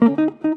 Mm-hmm.